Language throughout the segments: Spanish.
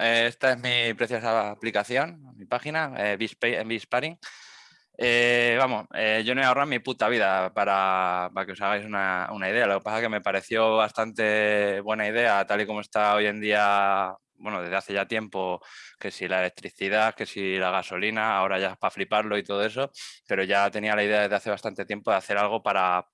eh, esta es mi preciosa aplicación, mi página, eh, Bisparing. Eh, vamos, eh, yo no he ahorrado mi puta vida para, para que os hagáis una, una, idea. Lo que pasa es que me pareció bastante buena idea, tal y como está hoy en día, bueno, desde hace ya tiempo, que si la electricidad, que si la gasolina, ahora ya es para fliparlo y todo eso, pero ya tenía la idea desde hace bastante tiempo de hacer algo para,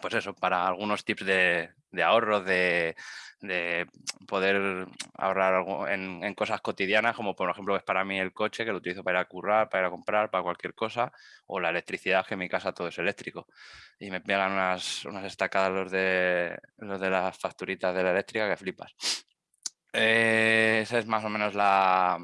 pues eso, para algunos tips de, de ahorro, de, de poder ahorrar algo en, cosas cotidianas, como por ejemplo es para mí el coche, que lo utilizo para ir a currar, para ir a comprar, para cualquier cosa, o la electricidad, que en mi casa todo es eléctrico. Y me pegan unas, unas estacadas los de, los de las facturitas de la eléctrica que flipas. Eh, esa es más o menos la,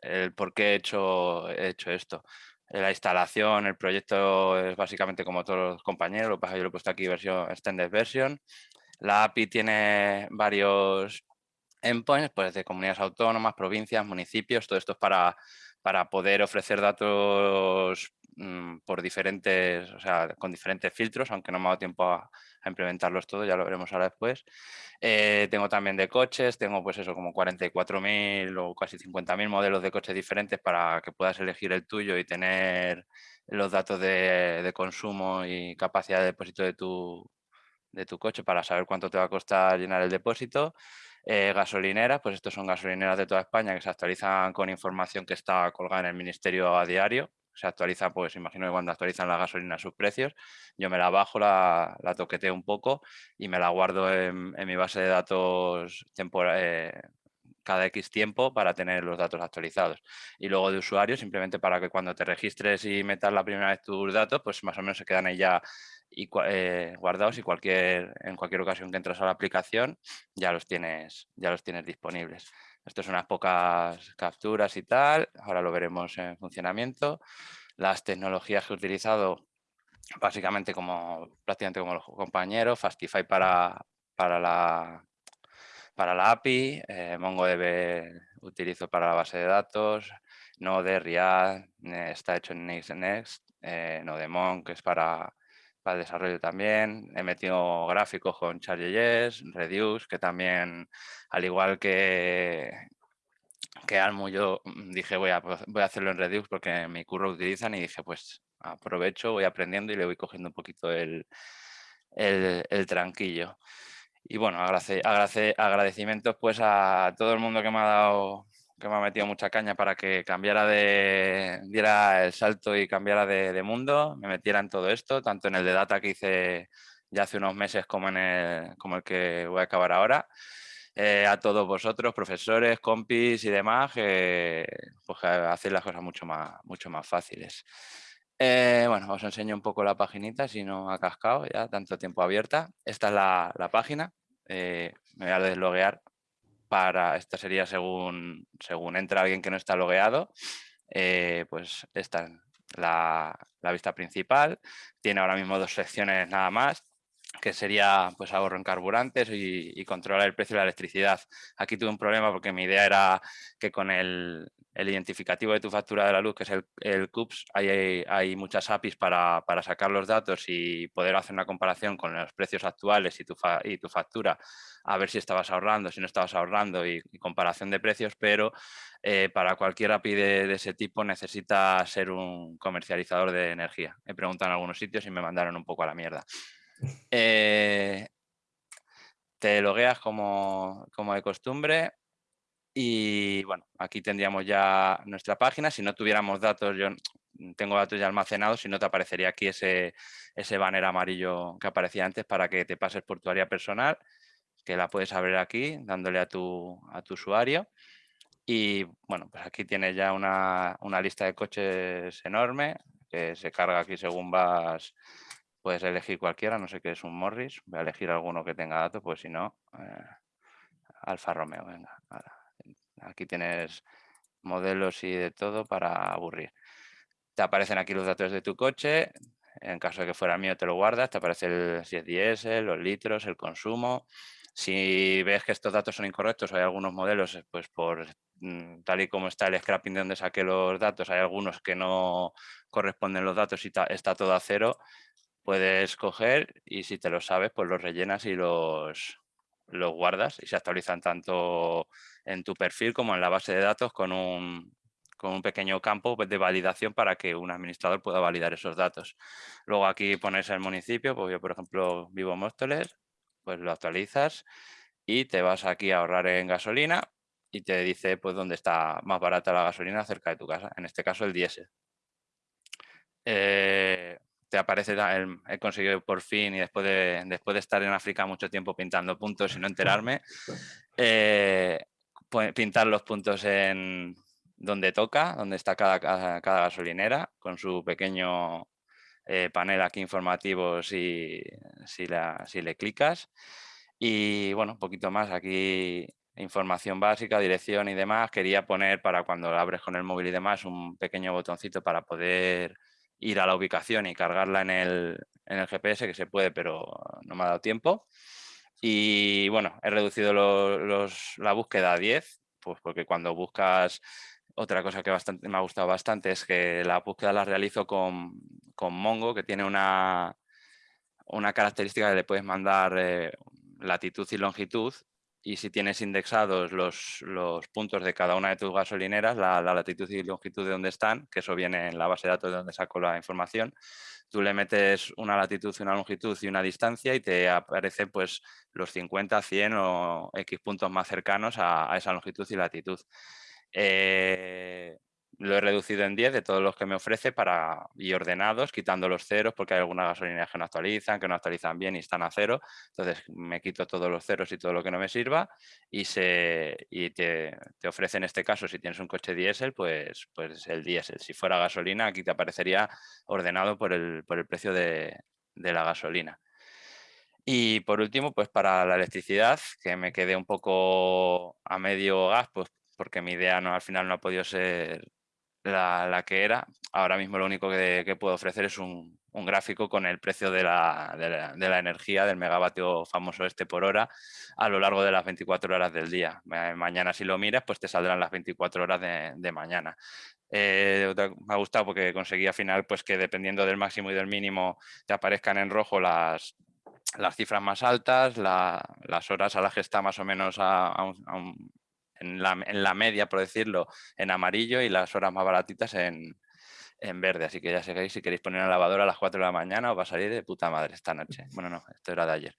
el por qué he hecho, he hecho esto. La instalación, el proyecto es básicamente como todos los compañeros, lo que pasa yo lo he puesto aquí versión extended version. La API tiene varios endpoints, pues de comunidades autónomas, provincias, municipios, todo esto es para, para poder ofrecer datos mm, por diferentes, o sea, con diferentes filtros, aunque no me ha dado tiempo a, implementarlos todos, ya lo veremos ahora después. Eh, tengo también de coches, tengo pues eso como 44.000 o casi 50.000 modelos de coches diferentes para que puedas elegir el tuyo y tener los datos de, consumo y capacidad de depósito de tu, de tu coche para saber cuánto te va a costar llenar el depósito. Eh, gasolineras, pues estos son gasolineras de toda España que se actualizan con información que está colgada en el ministerio a diario. Se actualiza, pues imagino que cuando actualizan la gasolina sus precios, yo me la bajo, la, la toqueteo un poco y me la guardo en, mi base de datos eh, cada X tiempo para tener los datos actualizados. Y luego de usuario, simplemente para que cuando te registres y metas la primera vez tus datos, pues más o menos se quedan ahí ya y, eh, guardados y cualquier, en cualquier ocasión que entras a la aplicación ya los tienes, ya los tienes disponibles. Esto son unas pocas capturas y tal, ahora lo veremos en funcionamiento. Las tecnologías que he utilizado, básicamente como prácticamente como los compañeros, Fastify para, para, la, para la API, eh, MongoDB utilizo para la base de datos, Node, React, está hecho en Next, Next eh, que es para para el desarrollo también. He metido gráficos con Charlie.js, Reduce, que también, al igual que, que Almu, yo dije voy a, voy a hacerlo en Reduce porque mi curro utilizan y dije pues aprovecho, voy aprendiendo y le voy cogiendo un poquito el, el, tranquillo. Y bueno, agradecimientos pues a todo el mundo que me ha dado que me ha metido mucha caña para que cambiara de, diera el salto y cambiara de, mundo, me metiera en todo esto, tanto en el de data que hice ya hace unos meses como en el, como el que voy a acabar ahora. Eh, a todos vosotros, profesores, compis y demás, que pues, hacéis las cosas mucho más, mucho más fáciles. Eh, bueno, os enseño un poco la paginita, si no ha cascado ya tanto tiempo abierta. Esta es la, la página. Eh, me voy a desloguear para, esta sería según, según entra alguien que no está logueado, eh, pues esta es la, la, vista principal, tiene ahora mismo dos secciones nada más, que sería pues ahorro en carburantes y, controlar el precio de la electricidad. Aquí tuve un problema porque mi idea era que con el, identificativo de tu factura de la luz, que es el, CUPS, hay, muchas APIs para, sacar los datos y poder hacer una comparación con los precios actuales y tu, y tu factura, a ver si estabas ahorrando, si no estabas ahorrando y, comparación de precios, pero eh, para cualquier API de, de, ese tipo necesita ser un comercializador de energía. He preguntado en algunos sitios y me mandaron un poco a la mierda. Eh, te logueas como, como de costumbre, y bueno, aquí tendríamos ya nuestra página. Si no tuviéramos datos, yo tengo datos ya almacenados, si no te aparecería aquí ese, ese banner amarillo que aparecía antes para que te pases por tu área personal, que la puedes abrir aquí dándole a tu, a tu usuario. Y bueno, pues aquí tienes ya una, una, lista de coches enorme que se carga aquí según vas, puedes elegir cualquiera, no sé qué es un Morris, voy a elegir alguno que tenga datos, pues si no, eh, Alfa Romeo, venga. Aquí tienes modelos y de todo para aburrir. Te aparecen aquí los datos de tu coche. En caso de que fuera mío, te lo guardas. Te aparece el, si es los litros, el consumo. Si ves que estos datos son incorrectos, hay algunos modelos, pues por mm, tal y como está el scrapping de donde saqué los datos, hay algunos que no corresponden los datos y está todo a cero, puedes coger y si te lo sabes, pues los rellenas y los, los guardas y se actualizan tanto en tu perfil como en la base de datos con un, con un pequeño campo de validación para que un administrador pueda validar esos datos. Luego aquí pones el municipio, pues yo por ejemplo vivo en Móstoles, pues lo actualizas y te vas aquí a ahorrar en gasolina y te dice pues dónde está más barata la gasolina cerca de tu casa, en este caso el diésel. Eh, te aparece, el, he conseguido por fin y después de, después de estar en África mucho tiempo pintando puntos y no enterarme, eh, pintar los puntos en, donde toca, donde está cada, cada, gasolinera, con su pequeño eh, panel aquí informativo si, si, si, le clicas. Y bueno, un poquito más aquí información básica, dirección y demás. Quería poner para cuando abres con el móvil y demás un pequeño botoncito para poder ir a la ubicación y cargarla en el, en el GPS, que se puede, pero no me ha dado tiempo. Y bueno, he reducido los, la búsqueda a 10, pues porque cuando buscas otra cosa que bastante, me ha gustado bastante es que la búsqueda la realizo con, Mongo, que tiene una, una característica que le puedes mandar eh, latitud y longitud y si tienes indexados los, los, puntos de cada una de tus gasolineras, la, latitud y longitud de dónde están, que eso viene en la base de datos de donde saco la información, tú le metes una latitud, una longitud y una distancia y te aparece pues los 50, 100 o X puntos más cercanos a esa longitud y latitud. Eh, lo he reducido en 10 de todos los que me ofrece para, y ordenados, quitando los ceros, porque hay algunas gasolineras que no actualizan, que no actualizan bien y están a cero. Entonces me quito todos los ceros y todo lo que no me sirva y, se, y te, te ofrece en este caso, si tienes un coche diésel, pues, pues el diésel. Si fuera gasolina, aquí te aparecería ordenado por el, por el precio de, de la gasolina. Y por último, pues para la electricidad, que me quedé un poco a medio gas, pues porque mi idea no, al final no ha podido ser la, que era. Ahora mismo lo único que, puedo ofrecer es un, gráfico con el precio de la, de, la, energía, del megavatio famoso este por hora, a lo largo de las 24 horas del día. Mañana si lo miras, pues te saldrán las 24 horas de, mañana. Eh, me ha gustado porque conseguí al final pues que dependiendo del máximo y del mínimo te aparezcan en rojo las, las cifras más altas, las horas a las que está más o menos a, un, en la, media, por decirlo, en amarillo y las horas más baratitas en, verde. Así que ya sabéis, si queréis poner una lavadora a las 4 de la mañana os va a salir de puta madre esta noche. Bueno, no, esto era de ayer.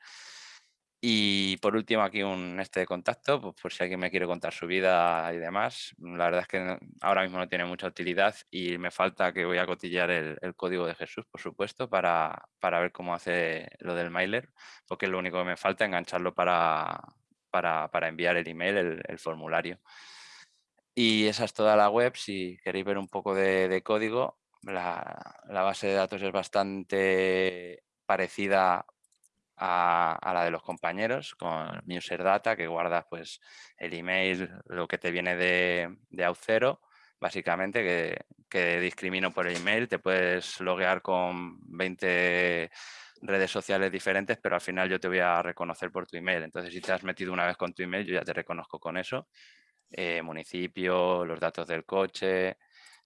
Y por último aquí un este de contacto, pues por si alguien me quiere contar su vida y demás. La verdad es que ahora mismo no tiene mucha utilidad y me falta que voy a cotillear el, el código de Jesús, por supuesto, para, para, ver cómo hace lo del mailer, porque es lo único que me falta, engancharlo para, para, enviar el email, el, formulario. Y esa es toda la web. Si queréis ver un poco de, código, la, base de datos es bastante parecida a, la de los compañeros con user data que guardas pues el email, lo que te viene de, de Auth0, básicamente que, que discrimino por el email, te puedes loguear con 20 redes sociales diferentes, pero al final yo te voy a reconocer por tu email. Entonces, si te has metido una vez con tu email, yo ya te reconozco con eso. Eh, municipio, los datos del coche,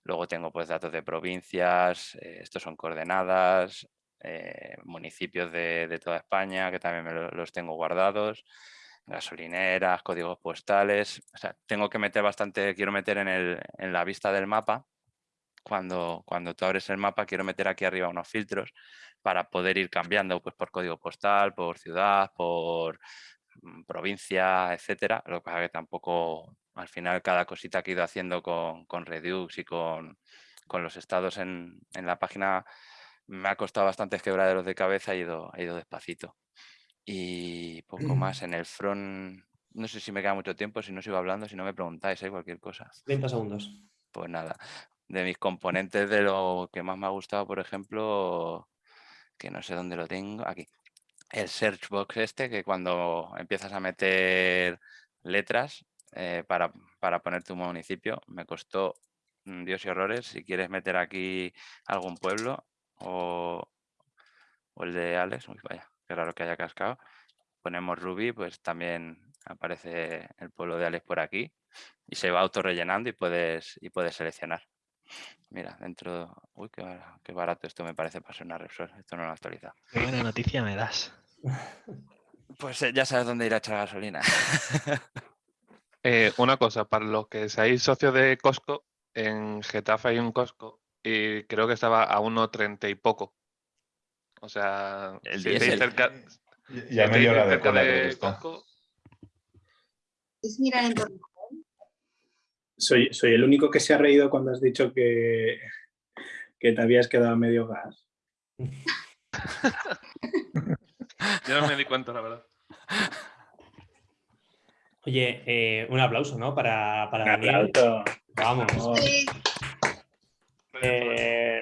luego tengo pues datos de provincias, eh, estos son coordenadas, eh, municipios de, toda España, que también los tengo guardados, gasolineras, códigos postales, o sea, tengo que meter bastante, quiero meter en, el, en la vista del mapa, cuando, cuando tú abres el mapa, quiero meter aquí arriba unos filtros para poder ir cambiando pues, por código postal, por ciudad, por mm, provincia, etcétera. Lo que pasa es que tampoco, al final, cada cosita que he ido haciendo con, con Redux y con, con los estados en, en, la página me ha costado bastantes quebraderos de cabeza, he ido, he ido despacito. Y poco más en el front, no sé si me queda mucho tiempo, si no sigo hablando, si no me preguntáis, hay ¿eh? cualquier cosa. 30 segundos. Pues nada, de mis componentes de lo que más me ha gustado, por ejemplo, que no sé dónde lo tengo, aquí. El search box este, que cuando empiezas a meter letras eh, para, poner tu municipio, me costó Dios y horrores. Si quieres meter aquí algún pueblo o, el de Alex, vaya, qué raro que haya cascado. Ponemos Ruby, pues también aparece el pueblo de Alex por aquí y se va auto rellenando y puedes, y puedes seleccionar. Mira, dentro... Uy, qué, barato esto me parece para ser una Repsol. Esto no lo actualiza. Qué buena noticia me das. Pues eh, ya sabes dónde ir a echar gasolina. Eh, una cosa, para los que seáis socios de Costco, en Getafe hay un Costco y creo que estaba a 1.30 y poco. O sea, El si estáis cerca, si Ya estáis media hora de cerca de. Costco, Es mirar en torno. Soy, soy el único que se ha reído cuando has dicho que, que te habías quedado a medio gas. yo no me di cuenta, la verdad. Oye, eh, un aplauso, ¿no? Para, para Daniel. Aplauso. Vamos. Sí, Eh,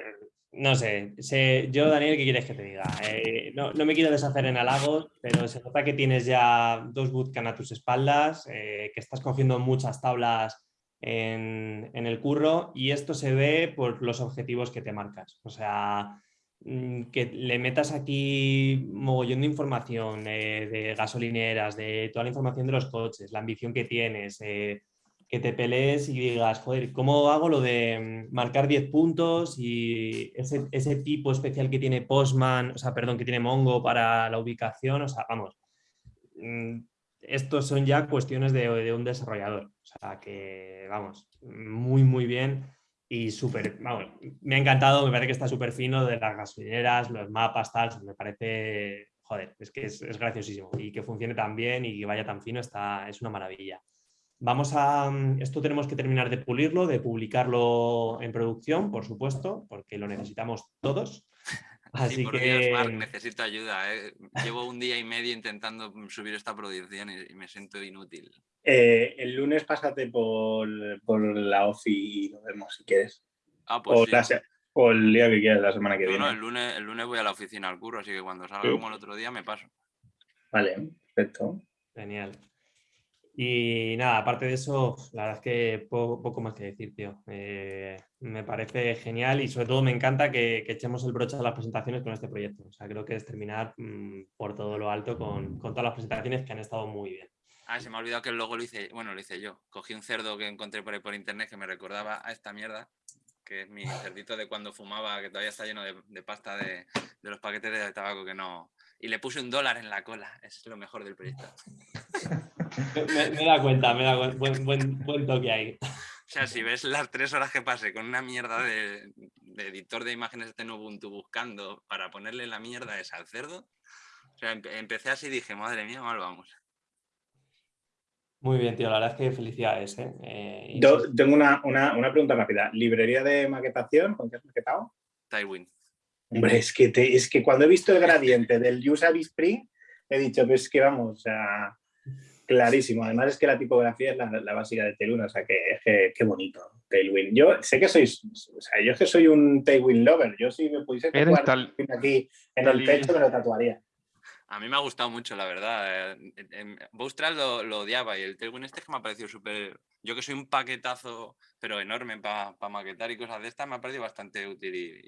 no sé, sé- yo, Daniel, ¿qué quieres que te diga? Eh, no, no me quiero deshacer en halagos, pero se nota que tienes ya dos bootcamp a tus espaldas, eh, que estás cogiendo muchas tablas en, el curro y esto se ve por los objetivos que te marcas. O sea, mm, que le metas aquí mogollón de información eh, de gasolineras, de toda la información de los coches, la ambición que tienes, eh, que te pelees y digas, joder, ¿cómo hago lo de mm, marcar 10 puntos y ese, ese tipo especial que tiene Postman, o sea, perdón, que tiene Mongo para la ubicación? O sea, vamos, mm, estos son ya cuestiones de, un desarrollador. O sea, que, vamos, muy, muy bien y súper, vamos, me ha encantado, me parece que está súper fino de las gasolineras, los mapas, tal, me parece, joder, es que es, es graciosísimo y que funcione tan bien y que vaya tan fino, está, es una maravilla. Vamos a, mm, esto tenemos que terminar de pulirlo, de publicarlo en producción, por supuesto, porque lo necesitamos todos. Así Sí, por que Dios, Marc, necesito ayuda. ¿eh? Llevo un día y medio intentando subir esta producción y, y me siento inútil. Eh, el lunes pásate por, por la OFI y lo vemos si quieres. Ah, pues O, sí. la o el día que quieras, la semana que No, viene. no, el lunes, el lunes voy a la oficina al curro, así que cuando salga Sí. como el otro día me paso. Vale, perfecto. Genial. Y nada, aparte de eso, la verdad es que poco, más que decir, tío. Eh, me parece genial y sobre todo me encanta que, que echemos el broche a las presentaciones con este proyecto. O sea, creo que es terminar mm, por todo lo alto con, con todas las presentaciones que han estado muy bien. Ah, se me ha olvidado que el logo lo hice, bueno, lo hice yo. Cogí un cerdo que encontré por ahí por internet que me recordaba a esta mierda, que es mi cerdito de cuando fumaba, que todavía está lleno de, de pasta de, de los paquetes de tabaco que no... Y le puse un dólar en la cola, es lo mejor del proyecto. Me, me da cuenta, me da buen, buen, buen toque ahí. O sea, si ves las tres horas que pasé con una mierda de, de editor de imágenes de Ubuntu buscando para ponerle la mierda esa al cerdo, o sea, empe- empecé así y dije, madre mía, mal vamos. Muy bien, tío. La verdad es que felicidades. ¿eh? Eh, Yo sí, tengo una, una- una pregunta rápida. ¿Librería de maquetación? ¿Con qué has maquetado? Tywin. Hombre, es que, te- es que cuando he visto el gradiente del Usabi Spring, he dicho, pues que vamos, o sea, clarísimo. Además es que la tipografía es la, la básica de Tailwind, o sea, que, que, qué bonito, Tailwind. Yo sé que sois, o sea, yo es que soy un Tailwind lover. Yo si me pudiese tatuar tal- aquí en el pecho me lo tatuaría. A mí me ha gustado mucho, la verdad. eh, Bootstrap lo, lo odiaba y el Tailwind este que me ha parecido súper... Yo que soy un paquetazo, pero enorme para maquetar y cosas de estas, me ha parecido bastante útil y,